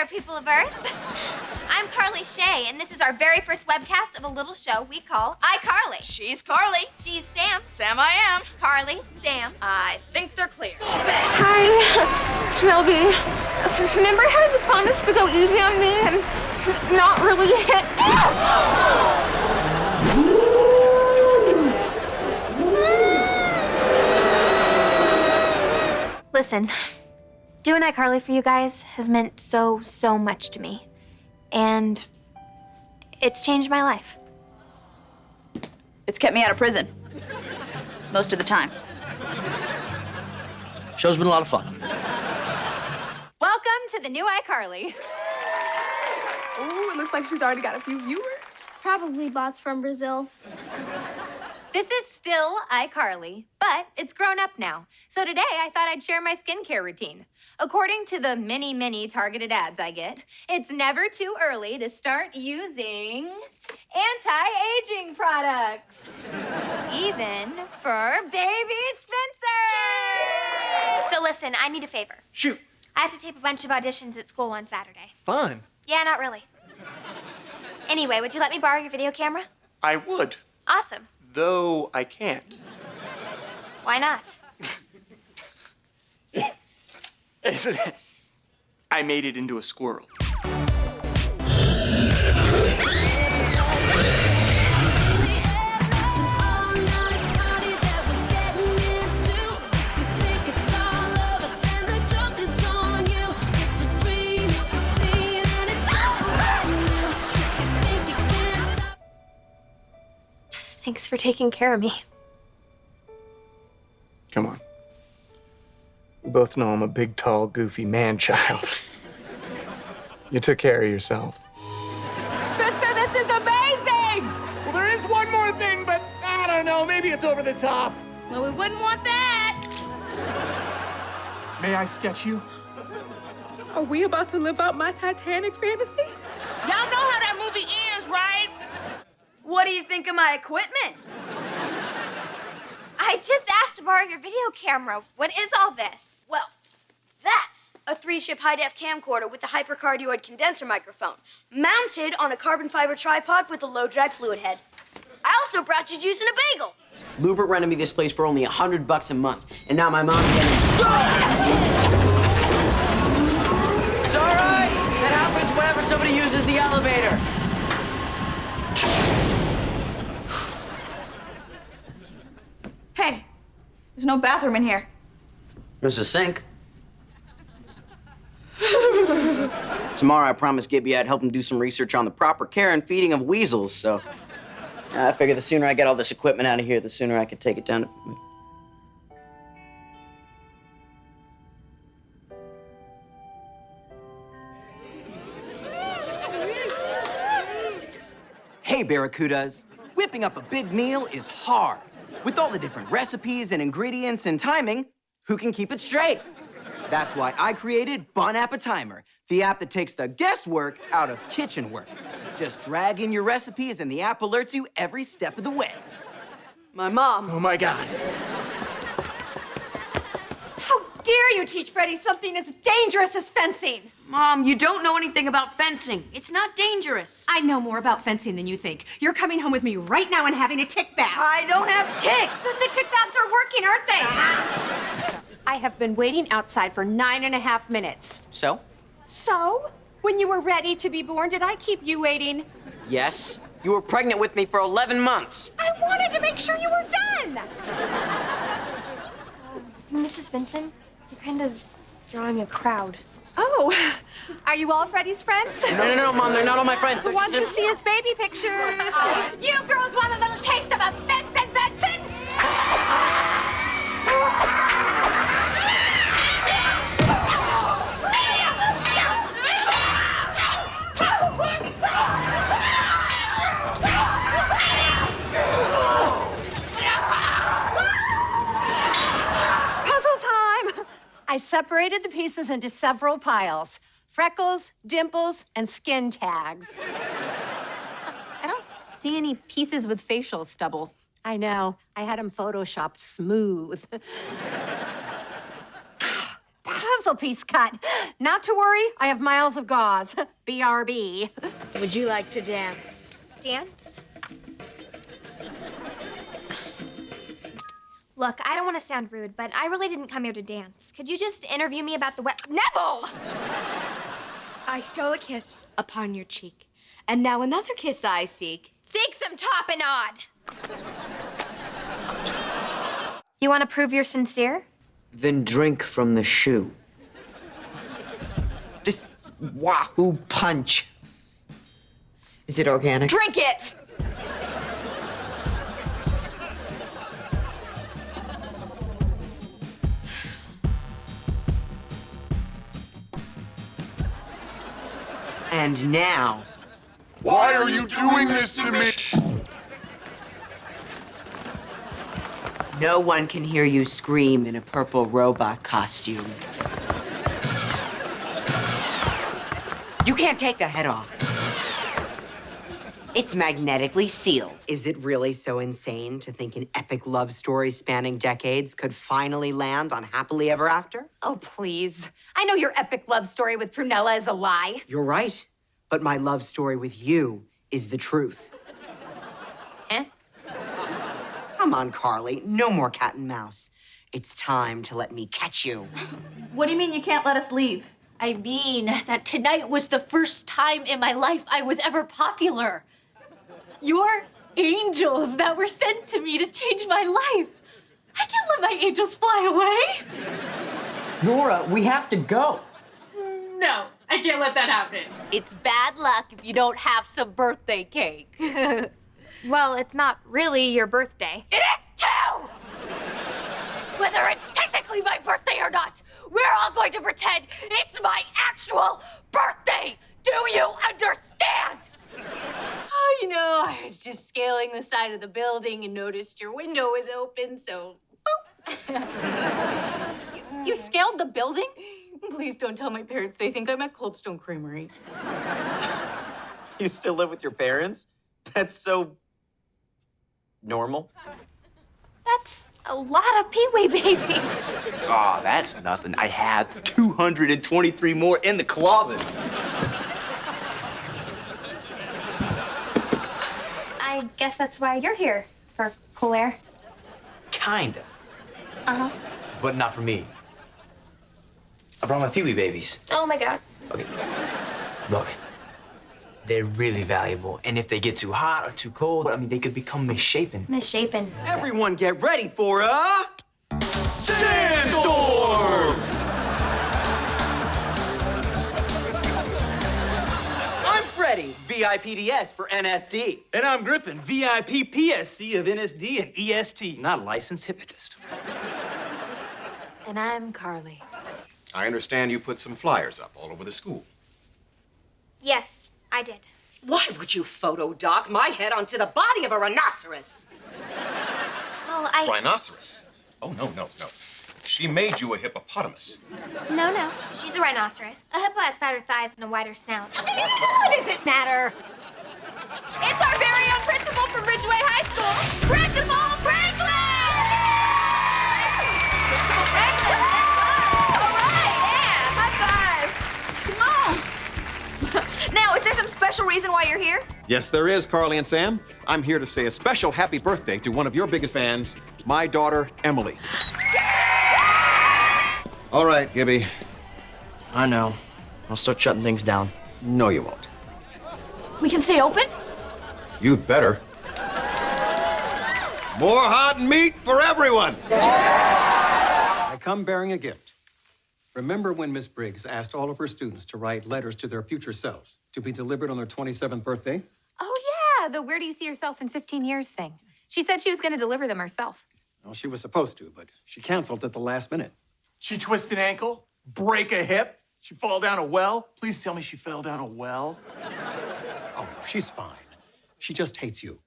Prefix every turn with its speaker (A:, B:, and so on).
A: there, people of Earth. I'm Carly Shay, and this is our very first webcast of a little show we call iCarly.
B: She's Carly.
A: She's Sam.
B: Sam I am.
A: Carly, Sam.
B: I think they're clear.
C: Hi, Shelby. Remember how you promised to go easy on me and not really hit
A: Listen, doing iCarly for you guys has meant so, so much to me. And it's changed my life.
B: It's kept me out of prison. Most of the time.
D: Show's been a lot of fun.
A: Welcome to the new iCarly.
E: Ooh, it looks like she's already got a few viewers.
C: Probably bots from Brazil.
A: This is still iCarly, but it's grown up now. So today I thought I'd share my skincare routine. According to the many, many targeted ads I get, it's never too early to start using anti-aging products. Even for baby Spencer! So listen, I need a favor.
F: Shoot.
A: I have to tape a bunch of auditions at school on Saturday.
F: Fun.
A: Yeah, not really. Anyway, would you let me borrow your video camera?
F: I would,
A: Awesome.
F: Though I can't.
A: Why not?
F: I made it into a squirrel.
C: Thanks for taking care of me.
F: Come on. We both know I'm a big, tall, goofy man child. you took care of yourself.
E: Spencer, this is amazing!
F: Well, there is one more thing, but I don't know. Maybe it's over the top.
E: Well, we wouldn't want that.
F: May I sketch you?
E: Are we about to live out my Titanic fantasy?
B: Y'all know how that movie ends, right? What do you think of my equipment?
A: I just asked to borrow your video camera. What is all this?
G: Well, that's a three-chip high-def camcorder with a hypercardioid condenser microphone, mounted on a carbon fiber tripod with a low-drag fluid head. I also brought you juice and a bagel.
H: Lewbert rented me this place for only a hundred bucks a month, and now my mom's getting. It's all right. That happens whenever somebody uses the elevator.
B: Hey, there's no bathroom in here.
H: There's a sink. Tomorrow, I promised Gibby I'd help him do some research on the proper care and feeding of weasels, so I figure the sooner I get all this equipment out of here, the sooner I can take it down to. Hey, Barracudas. Whipping up a big meal is hard. With all the different recipes and ingredients and timing, who can keep it straight? That's why I created Bon Appetimer, the app that takes the guesswork out of kitchen work. Just drag in your recipes and the app alerts you every step of the way. My mom.
F: Oh my God.
I: How dare you teach Freddie something as dangerous as fencing?
B: Mom, you don't know anything about fencing. It's not dangerous.
I: I know more about fencing than you think. You're coming home with me right now and having a tick bath.
B: I don't have ticks.
I: The tick baths are working, aren't they? I have been waiting outside for nine and a half minutes.
H: So?
I: So, when you were ready to be born, did I keep you waiting?
H: Yes. You were pregnant with me for 11 months.
I: I wanted to make sure you were done.
A: Mrs. Benson, you're kind of drawing a crowd.
I: Oh, are you all Freddie's friends?
H: No, no, no, Mom, they're not all my friends.
I: Who wants to see his baby pictures?
A: You girls want a little taste of a Benson
I: separated the pieces into several piles freckles, dimples, and skin tags.
J: I don't see any pieces with facial stubble.
I: I know. I had them photoshopped smooth. Puzzle piece cut. Not to worry, I have miles of gauze. BRB.
G: Would you like to dance?
A: Dance? Look, I don't want to sound rude, but I really didn't come here to dance. Could you just interview me about the wet. Neville!
G: I stole a kiss upon your cheek, and now another kiss I seek.
A: Seek some tapenade! You want to prove you're sincere?
D: Then drink from the shoe. This Wahoo punch. Is it organic?
G: Drink it!
D: And now,
K: Why are you doing this to me?
D: no one can hear you scream in a purple robot costume. You can't take the head off. It's magnetically sealed. Is it really so insane to think an epic love story spanning decades could finally land on Happily Ever After?
A: Oh, please. I know your epic love story with Prunella is a lie.
D: You're right. But my love story with you is the truth.
A: Huh?
D: Come on, Carly. No more cat and mouse. It's time to let me catch you.
J: What do you mean you can't let us leave?
B: I mean that tonight was the first time in my life I was ever popular. You're angels that were sent to me to change my life. I can't let my angels fly away.
D: Nora, we have to go.
J: No, I can't let that happen.
B: It's bad luck if you don't have some birthday cake.
A: Well, it's not really your birthday.
B: It is too! Whether it's technically my birthday or not, we're all going to pretend it's my actual birthday. Do you understand? Oh, you know, I was just scaling the side of the building and noticed your window was open, so
J: You scaled the building?
B: please don't tell my parents. They think I'm at Coldstone Creamery.
H: You still live with your parents? That's so normal.
A: That's a lot of Pee Wee babies.
L: Aw, that's nothing. I have 223 more in the closet.
A: I guess that's why you're here, for cool air.
L: Kinda.
A: Uh huh.
L: But not for me. I brought my Pee-wee babies.
A: Oh my god.
L: Okay. Look, they're really valuable. And if they get too hot or too cold, I mean, they could become misshapen.
A: Misshapen.
H: Everyone get ready for a
L: Sandstorm!
H: VIPDS for NSD.
L: And I'm Griffin, VIP PSC of NSD and EST, not a licensed hypnotist.
A: And I'm Carly.
K: I understand you put some flyers up all over the school.
A: Yes, I did.
D: Why would you photo dock my head onto the body of a rhinoceros?
A: Well, I.
K: Rhinoceros. Oh, no, no, no. She made you a hippopotamus.
A: No, no. She's a rhinoceros. A hippo has fatter thighs and a wider snout.
I: What does it matter?
A: It's our very own principal from Ridgeway High School, Principal Franklin! Franklin! All right, yeah, high five.
G: Now, is there some special reason why you're here?
K: Yes, there is, Carly and Sam. I'm here to say a special happy birthday to one of your biggest fans, my daughter, Emily. All right, Gibby.
L: I know. I'll start shutting things down.
K: No, you won't.
B: We can stay open?
K: You'd better. More hot meat for everyone.
M: I come bearing a gift. Remember when Miss Briggs asked all of her students to write letters to their future selves to be delivered on their 27th birthday?
J: Oh, yeah, the where do you see yourself in 15 years thing. She said she was going to deliver them herself.
M: Well, she was supposed to, but she canceled at the last minute.
N: She twist an ankle, break a hip, she fall down a well. Please tell me she fell down a well.
M: Oh, no, she's fine. She just hates you.